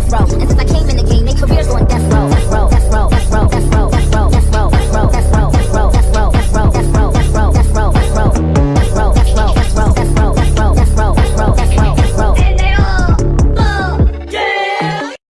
death row.